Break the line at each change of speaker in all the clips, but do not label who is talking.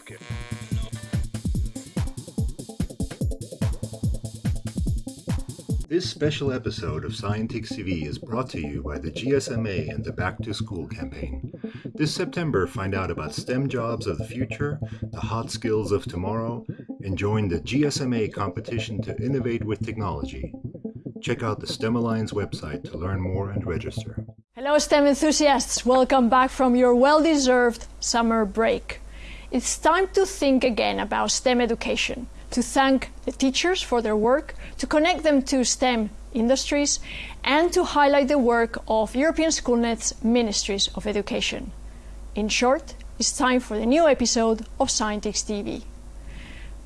healthcare. This special episode of Scientix TV is brought to you by the GSMA and the Back to School campaign. This September, find out about STEM jobs of the future, the hot skills of tomorrow, and join the GSMA competition to innovate with technology. Check out the STEM Alliance website to learn more and register.
Hello, STEM enthusiasts. Welcome back from your well deserved summer break. It's time to think again about STEM education to thank the teachers for their work, to connect them to STEM industries, and to highlight the work of European Schoolnet's Ministries of Education. In short, it's time for the new episode of Scientix TV.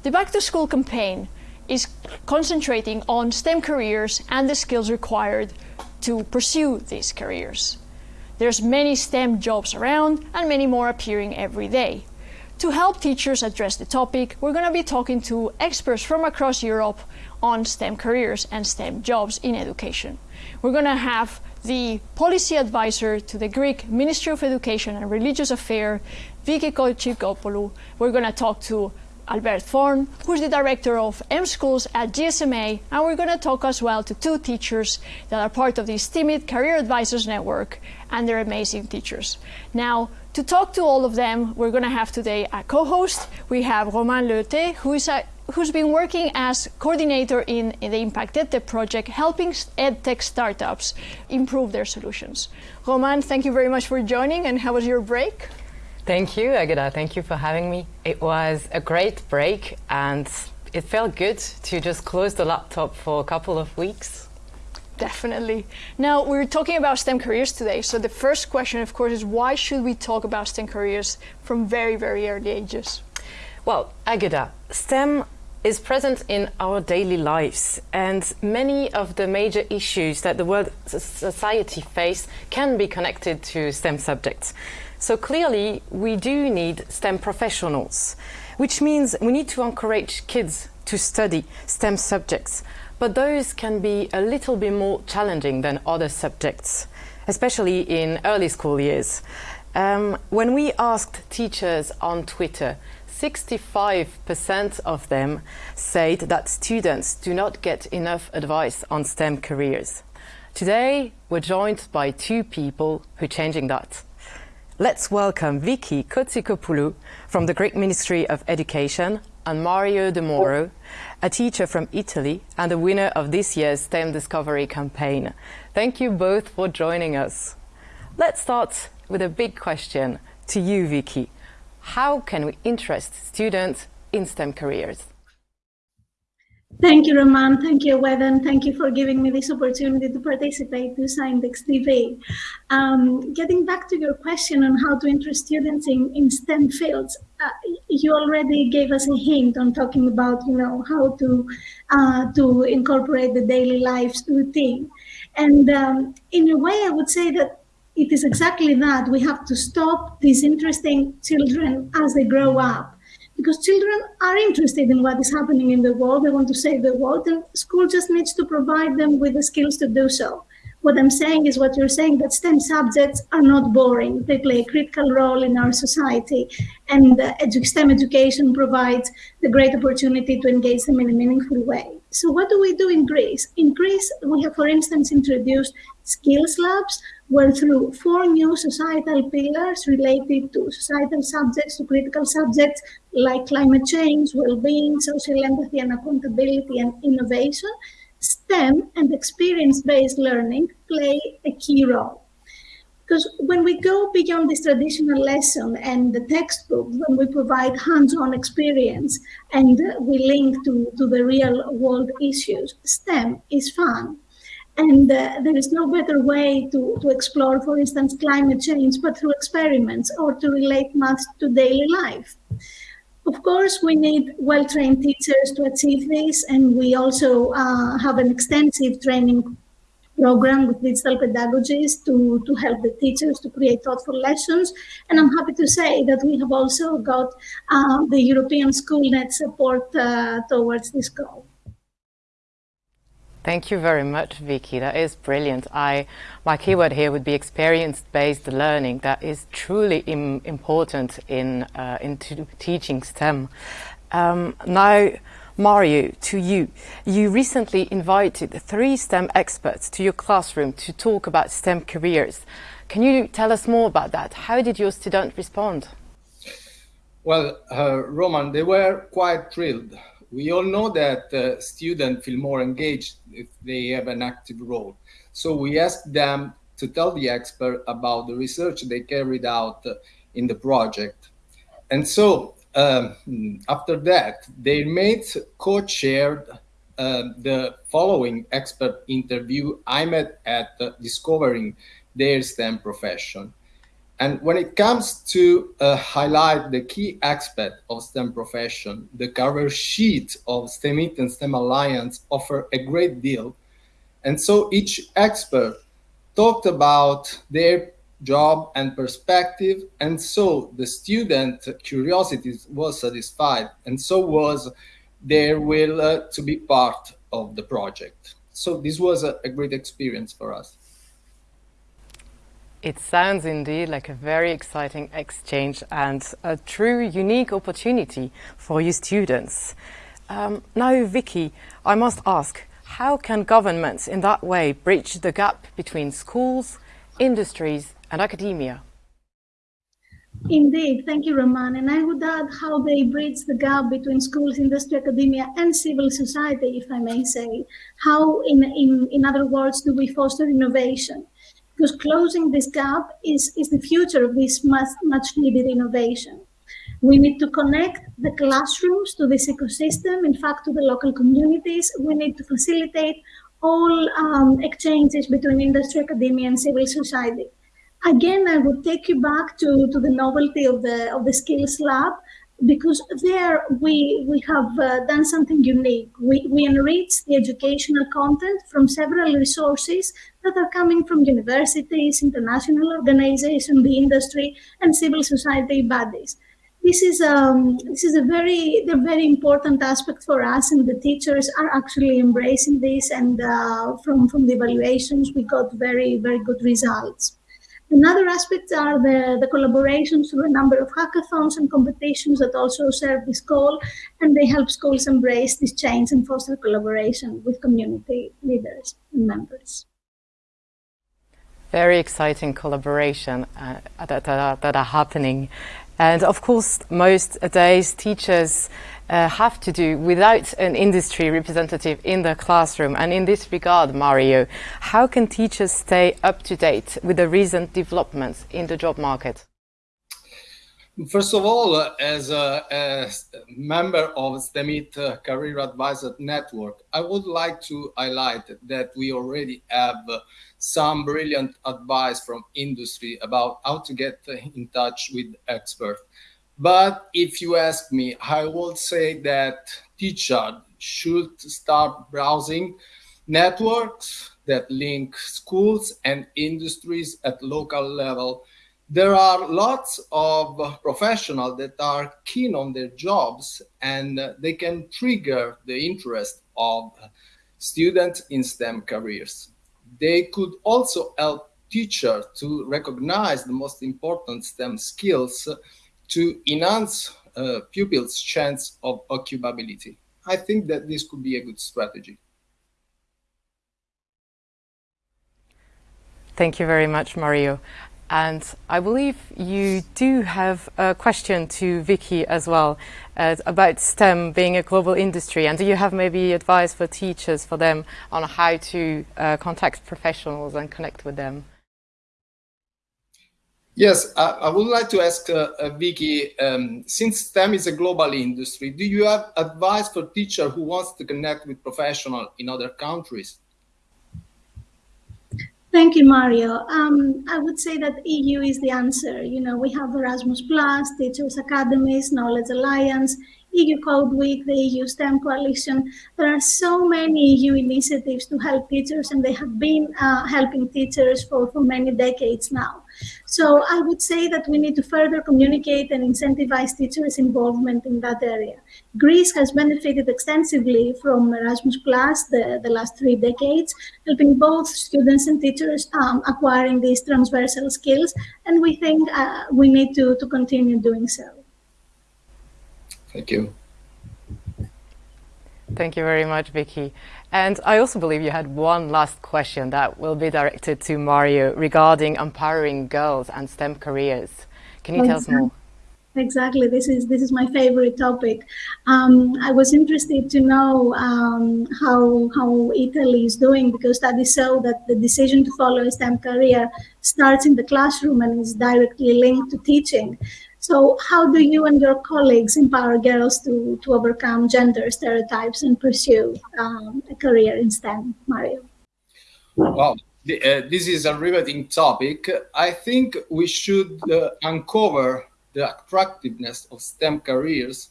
The Back to School campaign is concentrating on STEM careers and the skills required to pursue these careers. There's many STEM jobs around and many more appearing every day. To help teachers address the topic, we're going to be talking to experts from across Europe on STEM careers and STEM jobs in education. We're going to have the policy advisor to the Greek Ministry of Education and Religious Affairs, Vicky Kochikopoulou. We're going to talk to Albert Forn, who's the director of M Schools at GSMA, and we're going to talk as well to two teachers that are part of the STEMIT Career Advisors Network, and they're amazing teachers. Now, to talk to all of them, we're going to have today a co-host. We have Romain Leute, who is a, who's been working as coordinator in, in the Impact EdTech project, helping EdTech startups improve their solutions. Roman, thank you very much for joining, and how was your break?
Thank you, Agata. Thank you for having me. It was a great break, and it felt good to just close the laptop for a couple of weeks
Definitely. Now, we're talking about STEM careers today. So, the first question, of course, is why should we talk about STEM careers from very, very early ages?
Well, Agata, STEM is present in our daily lives, and many of the major issues that the world society face can be connected to STEM subjects. So, clearly, we do need STEM professionals, which means we need to encourage kids to study STEM subjects but those can be a little bit more challenging than other subjects, especially in early school years. Um, when we asked teachers on Twitter, 65% of them said that students do not get enough advice on STEM careers. Today, we're joined by two people who are changing that. Let's welcome Vicky Kotsikopoulou from the Greek Ministry of Education and Mario De Moro, a teacher from Italy and the winner of this year's STEM Discovery campaign. Thank you both for joining us. Let's start with a big question to you, Vicky. How can we interest students in STEM careers?
Thank you, Roman. Thank you, Weather. Thank you for giving me this opportunity to participate to Scientix TV. Um, getting back to your question on how to interest students in, in STEM fields, uh, you already gave us a hint on talking about, you know, how to uh, to incorporate the daily lives routine. And um, in a way, I would say that it is exactly that. We have to stop disinteresting children as they grow up because children are interested in what is happening in the world. They want to save the world, and school just needs to provide them with the skills to do so. What I'm saying is what you're saying that STEM subjects are not boring. They play a critical role in our society, and uh, STEM education provides the great opportunity to engage them in a meaningful way. So, what do we do in Greece? In Greece, we have, for instance, introduced skills labs where through four new societal pillars related to societal subjects, to critical subjects like climate change, well-being, social empathy and accountability and innovation, STEM and experience-based learning play a key role. Because when we go beyond this traditional lesson and the textbook, when we provide hands-on experience and we link to, to the real world issues, STEM is fun and uh, there is no better way to, to explore, for instance, climate change, but through experiments or to relate math to daily life. Of course, we need well-trained teachers to achieve this, and we also uh, have an extensive training program with digital pedagogies to, to help the teachers to create thoughtful lessons. And I'm happy to say that we have also got uh, the European SchoolNet support uh, towards this goal.
Thank you very much, Vicky. That is brilliant. I, my keyword here would be experience-based learning. That is truly Im important in, uh, in teaching STEM. Um, now, Mario, to you. You recently invited three STEM experts to your classroom to talk about STEM careers. Can you tell us more about that? How did your students respond?
Well, uh, Roman, they were quite thrilled we all know that uh, students feel more engaged if they have an active role. So we asked them to tell the expert about the research they carried out uh, in the project. And so um, after that, their mates co-chaired uh, the following expert interview I met at uh, discovering their STEM profession. And when it comes to uh, highlight the key aspect of STEM profession, the cover sheet of STEM STEMit and STEM Alliance offer a great deal. And so each expert talked about their job and perspective. And so the student curiosity was satisfied. And so was their will uh, to be part of the project. So this was a, a great experience for us.
It sounds indeed like a very exciting exchange and a true unique opportunity for you students. Um, now, Vicky, I must ask, how can governments in that way bridge the gap between schools, industries and academia?
Indeed, thank you, Roman. And I would add how they bridge the gap between schools, industry, academia, and civil society, if I may say. How, in, in, in other words, do we foster innovation? Because closing this gap is, is the future of this much, much needed innovation. We need to connect the classrooms to this ecosystem, in fact, to the local communities. We need to facilitate all um, exchanges between industry, academia, and civil society. Again, I would take you back to, to the novelty of the, of the Skills Lab, because there we, we have uh, done something unique. We, we enrich the educational content from several resources that are coming from universities, international organizations, the industry, and civil society bodies. This is um, this is a very a very important aspect for us, and the teachers are actually embracing this. And uh, from from the evaluations, we got very very good results. Another aspect are the, the collaborations through a number of hackathons and competitions that also serve this goal, and they help schools embrace this change and foster collaboration with community leaders and members.
Very exciting collaboration uh, that, uh, that are happening. And of course, most days teachers uh, have to do without an industry representative in the classroom. And in this regard, Mario, how can teachers stay up to date with the recent developments in the job market?
First of all, as, a, a, member of STEMIT Career Advisor Network, I would like to highlight that we already have some brilliant advice from industry about how to get in touch with experts. But if you ask me, I would say that teachers should start browsing networks that link schools and industries at local level. There are lots of professionals that are keen on their jobs and they can trigger the interest of students in STEM careers. They could also help teachers to recognize the most important STEM skills to enhance uh, pupils' chance of occupability. I think that this could be a good strategy.
Thank you very much, Mario. And I believe you do have a question to Vicky as well uh, about STEM being a global industry. And do you have maybe advice for teachers for them on how to uh, contact professionals and connect with them?
Yes, I, I, would like to ask uh, uh, Vicky, um, since STEM is a global industry, do you have advice for teacher who wants to connect with professionals in other countries?
Thank you, Mario. Um, I would say that EU is the answer. You know, we have Erasmus Plus, Teachers Academies, Knowledge Alliance. EU Code Week, the EU STEM Coalition. There are so many EU initiatives to help teachers, and they have been uh, helping teachers for, for many decades now. So I would say that we need to further communicate and incentivize teachers' involvement in that area. Greece has benefited extensively from Erasmus Plus the, the last three decades, helping both students and teachers um, acquiring these transversal skills, and we think uh, we need to, to continue doing so.
Thank you.
Thank you very much, Vicky. And I also believe you had one last question that will be directed to Mario regarding empowering girls and STEM careers. Can you tell us more?
Exactly. This is this is my favorite topic. Um, I was interested to know um, how how Italy is doing because studies show that the decision to follow a STEM career starts in the classroom and is directly linked to teaching. So how do you and your colleagues empower girls to, to overcome gender stereotypes and pursue um, a career in STEM, Mario?
Well, the, uh, this is a riveting topic. I think we should uh, uncover the attractiveness of STEM careers.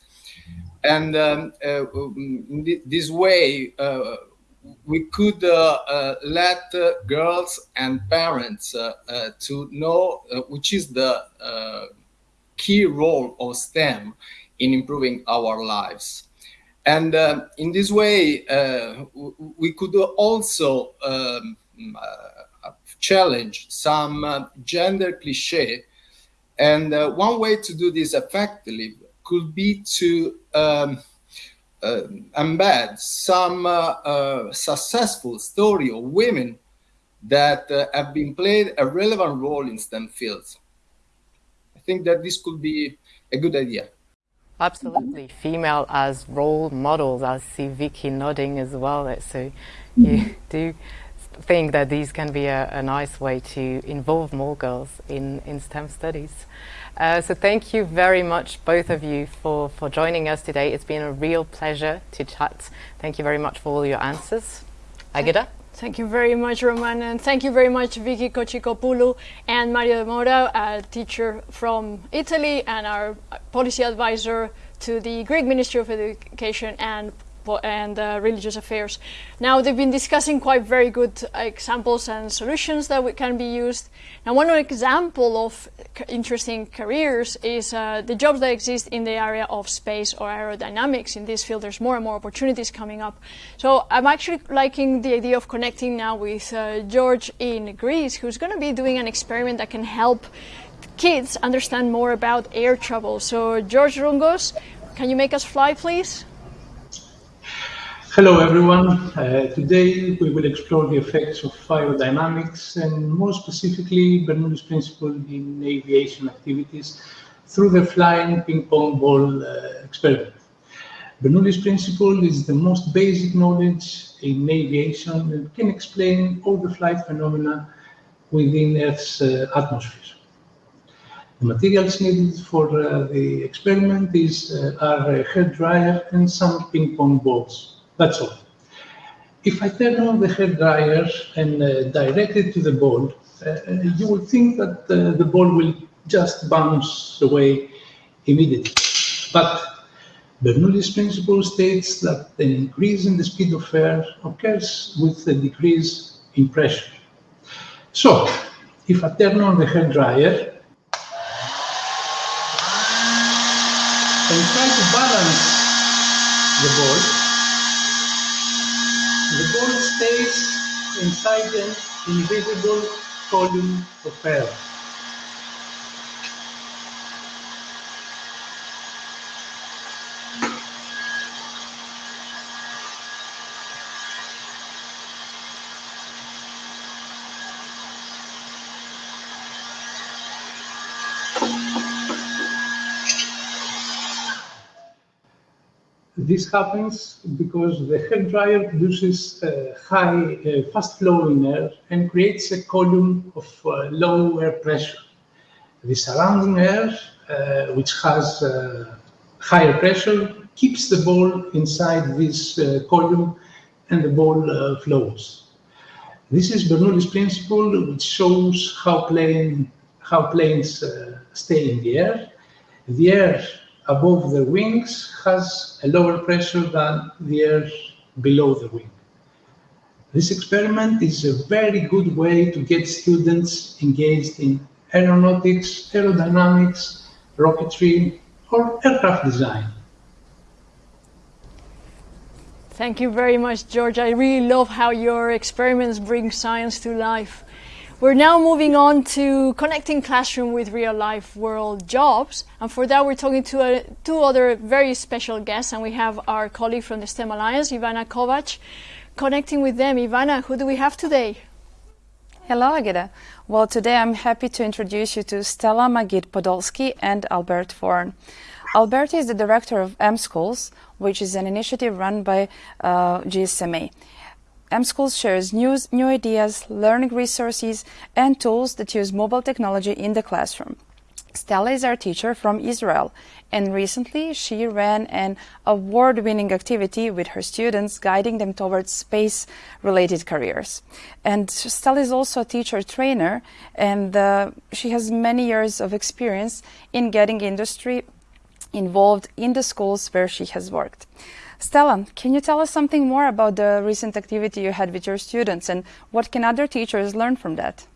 And um, uh, in this way, uh, we could uh, uh, let girls and parents to know which is the key role of STEM in improving our lives. And uh, in this way, uh, we could also um, uh, challenge some uh, gender cliche. And uh, one way to do this effectively could be to um, uh, embed some successful story of women that have been played a relevant role in STEM fields think that this could be a good idea.
Absolutely. Female as role models. I see Vicky nodding as well. So you do think that these can be a, a nice way to involve more girls in, in STEM studies. Uh, so thank you very much, both of you, for, for joining us today. It's been a real pleasure to chat. Thank you very much for all your answers. Agata?
Thank you very much, Roman, and thank you very much, Vicky Kotchikopoulou and Mario De Mora, a teacher from Italy and our policy advisor to the Greek Ministry of Education and and uh, religious affairs. Now they've been discussing quite very good examples and solutions that we, can be used. Now one example of interesting careers is uh, the jobs that exist in the area of space or aerodynamics. In this field there's more and more opportunities coming up. So I'm actually liking the idea of connecting now with uh, George in Greece who's going to be doing an experiment that can help kids understand more about air travel. So George Rungos, can you make us fly please?
Hello everyone. Uh, today we will explore the effects of aerodynamics and more specifically Bernoulli's principle in aviation activities through the flying ping pong ball uh, experiment. Bernoulli's principle is the most basic knowledge in aviation and can explain all the flight phenomena within Earth's uh, atmosphere. The materials needed for uh, the experiment is, uh, are a hair dryer and some ping pong balls. That's all. If I turn on the hair dryer and uh, direct it to the ball, uh, uh, you will think that uh, the ball will just bounce away immediately. But Bernoulli's principle states that an increase in the speed of air occurs with a decrease in pressure. So, if I turn on the hair dryer and try to balance the ball, stays inside an invisible column of air. This happens because the hair dryer produces uh, high, uh, fast flowing air and creates a column of uh, low air pressure. The surrounding air, uh, which has uh, higher pressure, keeps the ball inside this uh, column and the ball flows. This is Bernoulli's principle, which shows how, plane, how planes stay in the air. The air above the wings has a lower pressure than the air below the wing. This experiment is a very good way to get students engaged in aeronautics, aerodynamics, rocketry, or aircraft design.
Thank you very much, George. I really love how your experiments bring science to life. We're now moving on to connecting classroom with real life world jobs. And for that, we're talking to uh, two other very special guests. And we have our colleague from the STEM Alliance, Ivana Kovac, connecting with them. Ivana, who do we have today?
Hello, Agata. Well, today I'm happy to introduce you to Stella Magid Podolsky and Albert Forn. Albert is the director of M Schools, which is an initiative run by uh, GSMA. M-Schools shares news, new ideas, learning resources, and tools that use mobile technology in the classroom. Stella is our teacher from Israel, and recently she ran an award-winning activity with her students, guiding them towards space-related careers. And Stella is also a teacher trainer, and uh, she has many years of experience in getting industry involved in the schools where she has worked. Stella, can you tell us something more about the recent activity you had with your students and what can other teachers learn from that?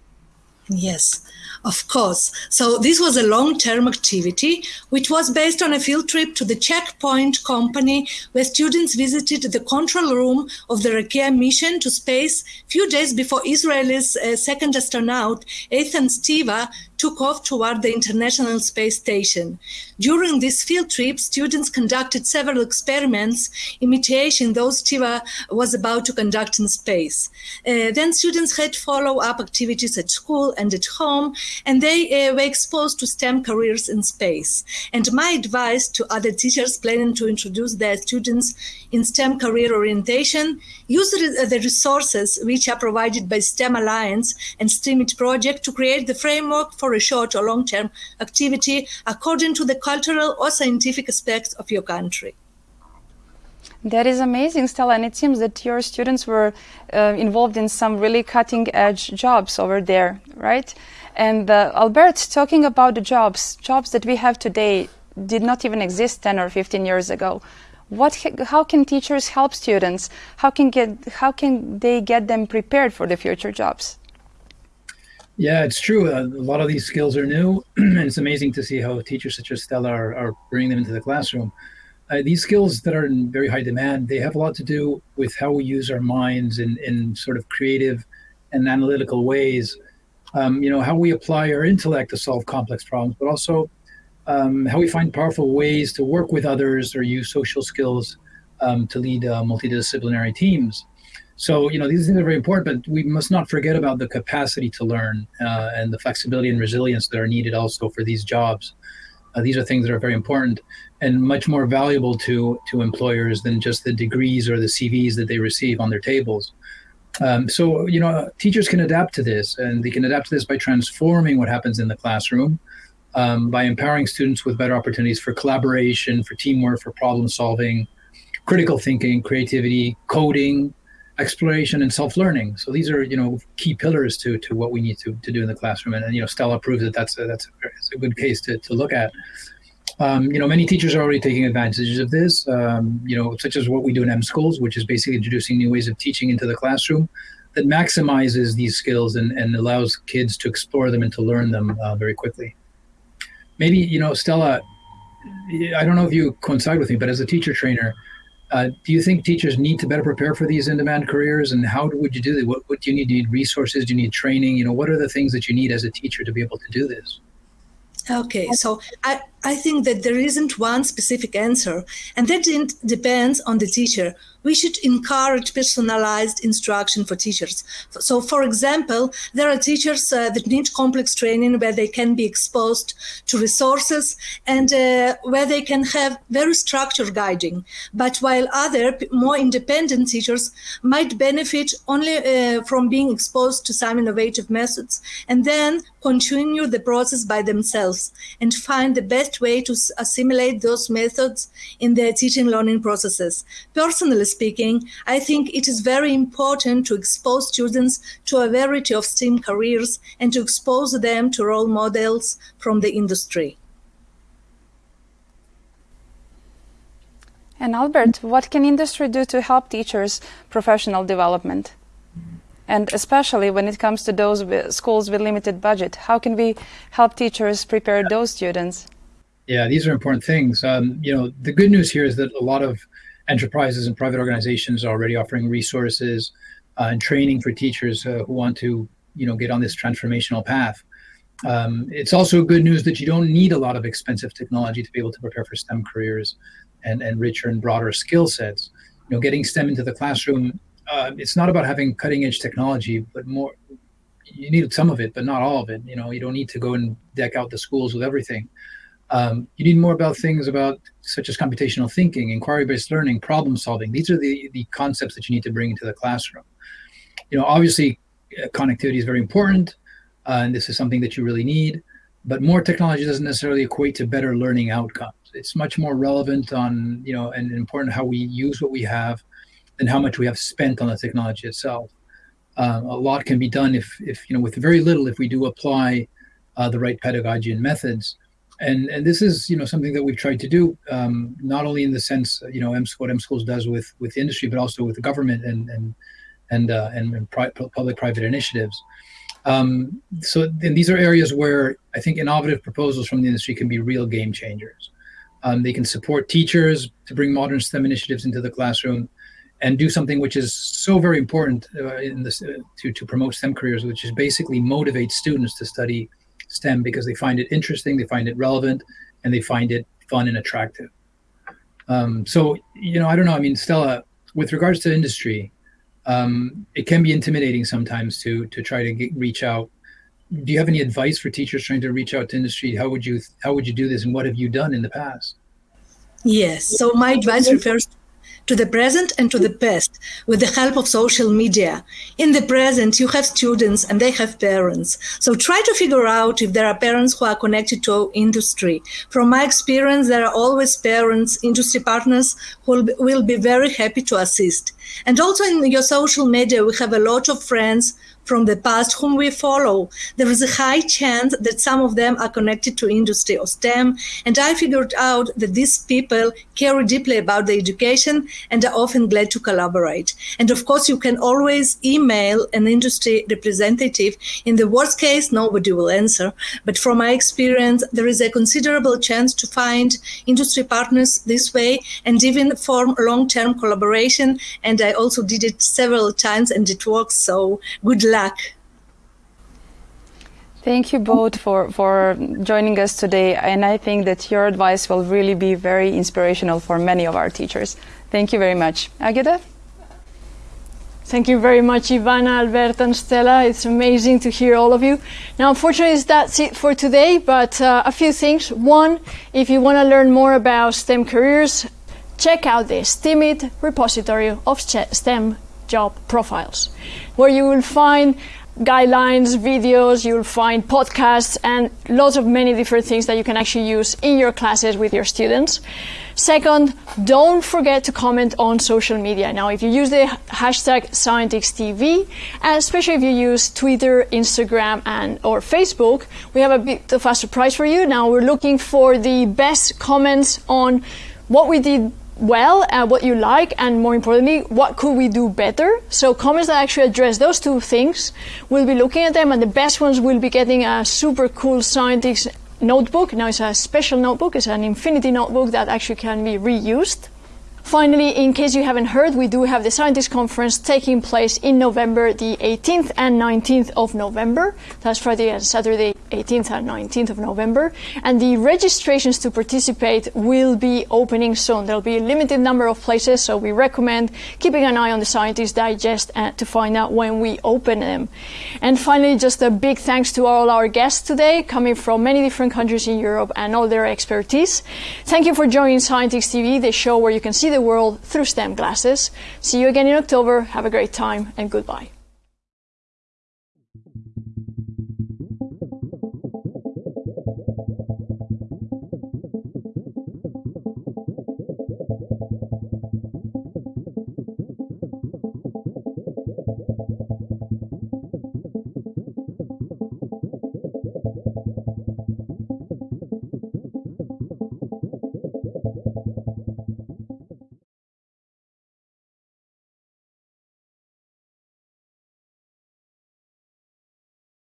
Yes, of course. So this was a long-term activity, which was based on a field trip to the Checkpoint company, where students visited the control room of the Rakia mission to space a few days before Israel's uh, second astronaut, Eytan Stibbe, took off toward the International Space Station. During this field trip, students conducted several experiments imitating those Stibbe was about to conduct in space. Uh, then students had follow-up activities at school and at home, and they uh, were exposed to STEM careers in space. And my advice to other teachers planning to introduce their students in STEM career orientation, use the resources which are provided by STEM Alliance and STEAMIT project to create the framework for a short or long-term activity according to the cultural or scientific aspects of your country.
That is amazing, Stella. And it seems that your students were uh, involved in some really cutting edge jobs over there, right? And uh, Albert, talking about the jobs, jobs that we have today did not even exist 10 or 15 years ago. What, how can teachers help students? How can, get, how can they get them prepared for the future jobs?
Yeah, it's true. A lot of these skills are new, and it's amazing to see how teachers such as Stella are, are bringing them into the classroom. Uh, these skills that are in very high demand, they have a lot to do with how we use our minds in, in sort of creative and analytical ways. Um, you know, how we apply our intellect to solve complex problems, but also um, how we find powerful ways to work with others or use social skills um, to lead uh, multidisciplinary teams. So, you know, these things are very important, but we must not forget about the capacity to learn uh, and the flexibility and resilience that are needed also for these jobs. Uh, these are things that are very important and much more valuable to, to employers than just the degrees or the CVs that they receive on their tables. Um, so, you know, teachers can adapt to this and they can adapt to this by transforming what happens in the classroom, um, by empowering students with better opportunities for collaboration, for teamwork, for problem solving, critical thinking, creativity, coding, exploration and self-learning. So these are, you know, key pillars to to what we need to, to do in the classroom. And, and you know, Stella proves that that's a, that's a, a good case to, to look at. Um, you know, many teachers are already taking advantages of this, um, you know, such as what we do in M schools, which is basically introducing new ways of teaching into the classroom that maximizes these skills and, and allows kids to explore them and to learn them uh, very quickly. Maybe, you know, Stella, I don't know if you coincide with me, but as a teacher trainer, uh, do you think teachers need to better prepare for these in-demand careers, and how would you do that? What, what do you need? Do you need resources? Do you need training? You know, what are the things that you need as a teacher to be able to do this?
Okay, so I, I think that there isn't one specific answer, and that depends on the teacher we should encourage personalized instruction for teachers. So, for example, there are teachers uh, that need complex training where they can be exposed to resources and uh, where they can have very structured guiding. But while other more independent teachers might benefit only uh, from being exposed to some innovative methods and then continue the process by themselves and find the best way to assimilate those methods in their teaching learning processes. Personally speaking, I think it is very important to expose students to a variety of STEAM careers and to expose them to role models from the industry.
And Albert, what can industry do to help teachers' professional development? And especially when it comes to those schools with limited budget, how can we help teachers prepare those students?
Yeah, these are important things. Um, you know, the good news here is that a lot of enterprises and private organizations are already offering resources uh, and training for teachers uh, who want to, you know, get on this transformational path. Um, it's also good news that you don't need a lot of expensive technology to be able to prepare for STEM careers and, and richer and broader skill sets. You know, getting STEM into the classroom, uh, it's not about having cutting edge technology, but more, you need some of it, but not all of it. You know, you don't need to go and deck out the schools with everything. Um, you need more about things about such as computational thinking, inquiry-based learning, problem solving. These are the, the concepts that you need to bring into the classroom. You know, obviously, uh, connectivity is very important, uh, and this is something that you really need. But more technology doesn't necessarily equate to better learning outcomes. It's much more relevant on, you know, and important how we use what we have than how much we have spent on the technology itself. Um, a lot can be done if, if, you know, with very little, if we do apply uh, the right pedagogy and methods and and this is you know something that we've tried to do um, not only in the sense you know M what M schools does with with industry but also with the government and and and uh, and, and pri public private initiatives. Um, so and these are areas where I think innovative proposals from the industry can be real game changers. Um, they can support teachers to bring modern STEM initiatives into the classroom and do something which is so very important uh, in this uh, to to promote STEM careers, which is basically motivate students to study STEM because they find it interesting, they find it relevant, and they find it fun and attractive. Um, so, you know, I don't know. I mean, Stella, with regards to industry, um, it can be intimidating sometimes to to try to get, reach out. Do you have any advice for teachers trying to reach out to industry? How would you how would you do this, and what have you done in the past?
Yes. So my advice refers to the present and to the past with the help of social media. In the present, you have students and they have parents. So try to figure out if there are parents who are connected to industry. From my experience, there are always parents, industry partners who will be very happy to assist. And also in your social media, we have a lot of friends from the past whom we follow. There is a high chance that some of them are connected to industry or STEM. And I figured out that these people care deeply about the education and are often glad to collaborate. And of course, you can always email an industry representative. In the worst case, nobody will answer. But from my experience, there is a considerable chance to find industry partners this way and even form long-term collaboration. And I also did it several times and it works. So good luck luck.
Thank you both for, for joining us today. And I think that your advice will really be very inspirational for many of our teachers. Thank you very much. Agata?
Thank you very much, Ivana, Alberta, and Stella. It's amazing to hear all of you. Now, unfortunately, that's it for today, but uh, a few things. One, if you want to learn more about STEM careers, check out the STEMit repository of STEM job profiles, where you will find guidelines, videos, you'll find podcasts, and lots of many different things that you can actually use in your classes with your students. Second, don't forget to comment on social media. Now, if you use the hashtag ScientixTV, and especially if you use Twitter, Instagram, and or Facebook, we have a bit of a surprise for you. Now, we're looking for the best comments on what we did well uh, what you like and more importantly what could we do better? So comments that actually address those two things we'll be looking at them and the best ones will be getting a super cool Scientix notebook. Now it's a special notebook. It's an infinity notebook that actually can be reused Finally, in case you haven't heard, we do have the Scientix Conference taking place in November the 18th and 19th of November. That's Friday and Saturday, 18th and 19th of November. And the registrations to participate will be opening soon. There'll be a limited number of places, so we recommend keeping an eye on the Scientix Digest uh, to find out when we open them. And finally, just a big thanks to all our guests today, coming from many different countries in Europe and all their expertise. Thank you for joining Scientix TV, the show where you can see the the world through STEM glasses. See you again in October. Have a great time and goodbye.